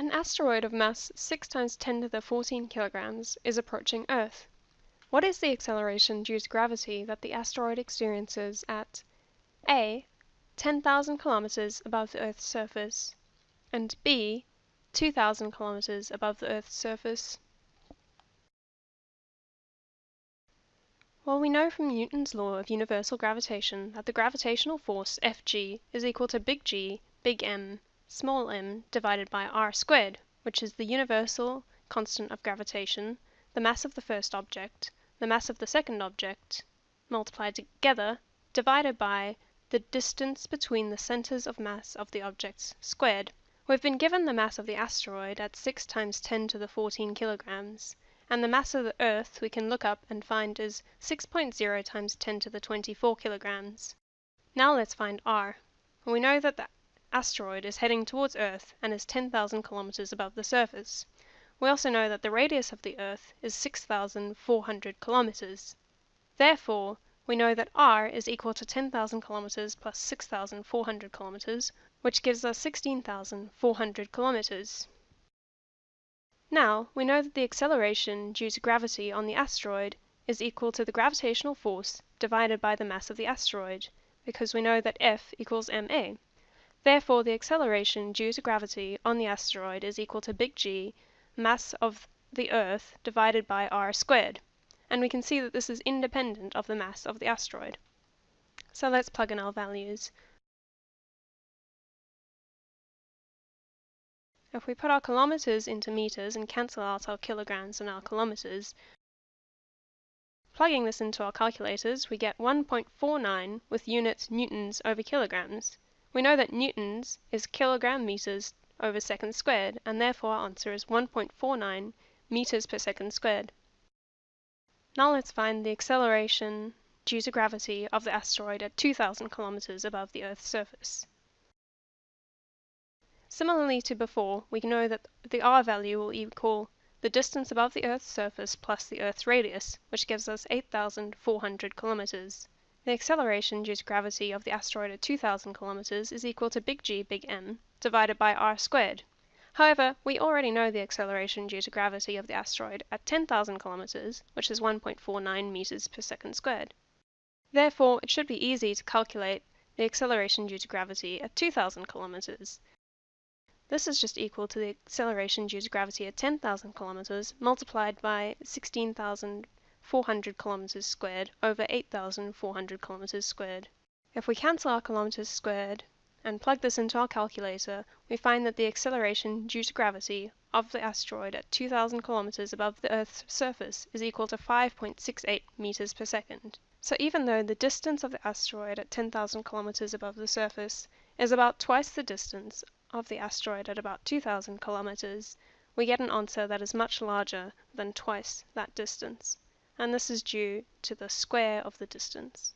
An asteroid of mass 6 times 10 to the 14 kilograms is approaching Earth. What is the acceleration due to gravity that the asteroid experiences at A. 10,000 kilometers above the Earth's surface and B. 2,000 kilometers above the Earth's surface? Well, we know from Newton's law of universal gravitation that the gravitational force Fg is equal to big G, big M, m divided by r squared, which is the universal constant of gravitation, the mass of the first object, the mass of the second object, multiplied together, divided by the distance between the centers of mass of the objects squared. We've been given the mass of the asteroid at 6 times 10 to the 14 kilograms, and the mass of the Earth we can look up and find is 6.0 times 10 to the 24 kilograms. Now let's find r. We know that the asteroid is heading towards Earth and is 10,000 kilometers above the surface. We also know that the radius of the Earth is 6,400 kilometers. Therefore, we know that r is equal to 10,000 kilometers plus 6,400 kilometers, which gives us 16,400 kilometers. Now, we know that the acceleration due to gravity on the asteroid is equal to the gravitational force divided by the mass of the asteroid, because we know that F equals ma. Therefore, the acceleration due to gravity on the asteroid is equal to big G, mass of the Earth, divided by r squared. And we can see that this is independent of the mass of the asteroid. So let's plug in our values. If we put our kilometers into meters and cancel out our kilograms and our kilometers, plugging this into our calculators, we get 1.49 with units newtons over kilograms. We know that newtons is kilogram meters over second squared, and therefore our answer is 1.49 meters per second squared. Now let's find the acceleration due to gravity of the asteroid at 2,000 kilometers above the Earth's surface. Similarly to before, we know that the r value will equal the distance above the Earth's surface plus the Earth's radius, which gives us 8,400 kilometers. The acceleration due to gravity of the asteroid at 2,000 kilometers is equal to big G big M divided by r squared. However, we already know the acceleration due to gravity of the asteroid at 10,000 kilometers, which is 1.49 meters per second squared. Therefore, it should be easy to calculate the acceleration due to gravity at 2,000 kilometers. This is just equal to the acceleration due to gravity at 10,000 kilometers multiplied by 16,000 400 kilometers squared over 8,400 kilometers squared. If we cancel our kilometers squared and plug this into our calculator, we find that the acceleration due to gravity of the asteroid at 2,000 kilometers above the Earth's surface is equal to 5.68 meters per second. So even though the distance of the asteroid at 10,000 kilometers above the surface is about twice the distance of the asteroid at about 2,000 kilometers, we get an answer that is much larger than twice that distance and this is due to the square of the distance.